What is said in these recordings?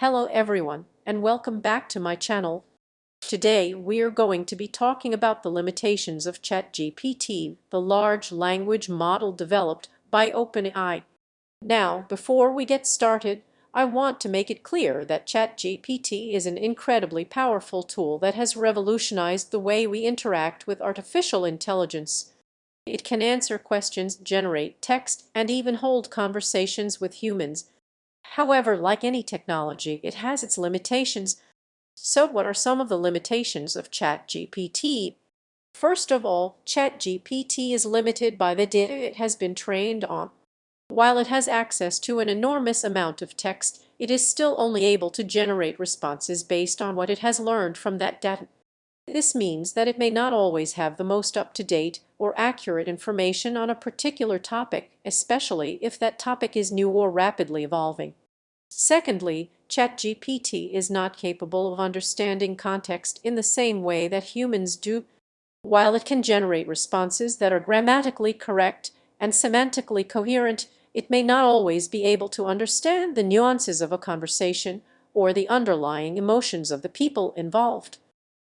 Hello everyone, and welcome back to my channel. Today we are going to be talking about the limitations of ChatGPT, the large language model developed by OpenAI. Now, before we get started, I want to make it clear that ChatGPT is an incredibly powerful tool that has revolutionized the way we interact with artificial intelligence. It can answer questions, generate text, and even hold conversations with humans However, like any technology, it has its limitations. So what are some of the limitations of ChatGPT? First of all, ChatGPT is limited by the data it has been trained on. While it has access to an enormous amount of text, it is still only able to generate responses based on what it has learned from that data. This means that it may not always have the most up-to-date or accurate information on a particular topic, especially if that topic is new or rapidly evolving. Secondly, ChatGPT is not capable of understanding context in the same way that humans do. While it can generate responses that are grammatically correct and semantically coherent, it may not always be able to understand the nuances of a conversation or the underlying emotions of the people involved.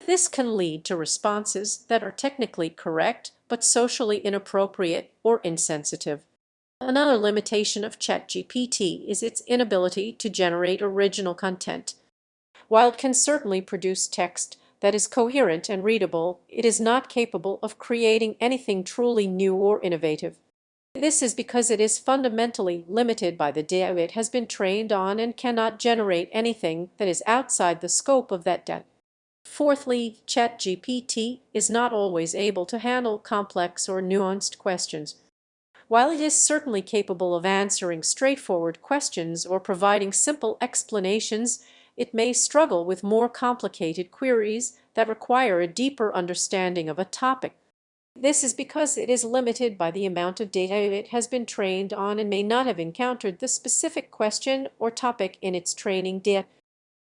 This can lead to responses that are technically correct but socially inappropriate or insensitive. Another limitation of ChatGPT is its inability to generate original content. While it can certainly produce text that is coherent and readable, it is not capable of creating anything truly new or innovative. This is because it is fundamentally limited by the data it has been trained on and cannot generate anything that is outside the scope of that data. Fourthly, ChatGPT is not always able to handle complex or nuanced questions. While it is certainly capable of answering straightforward questions or providing simple explanations, it may struggle with more complicated queries that require a deeper understanding of a topic. This is because it is limited by the amount of data it has been trained on and may not have encountered the specific question or topic in its training data.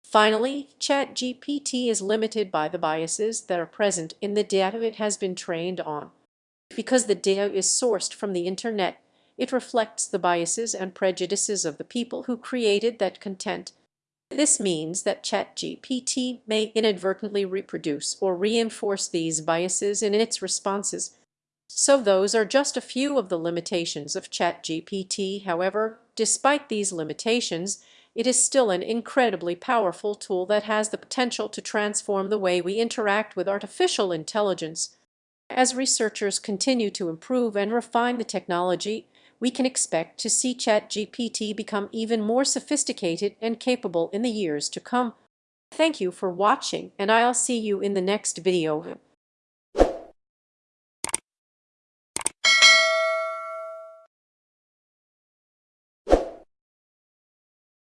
Finally, ChatGPT is limited by the biases that are present in the data it has been trained on. Because the data is sourced from the internet, it reflects the biases and prejudices of the people who created that content. This means that ChatGPT may inadvertently reproduce or reinforce these biases in its responses. So those are just a few of the limitations of ChatGPT. However, despite these limitations, it is still an incredibly powerful tool that has the potential to transform the way we interact with artificial intelligence. As researchers continue to improve and refine the technology, we can expect to see ChatGPT become even more sophisticated and capable in the years to come. Thank you for watching, and I'll see you in the next video.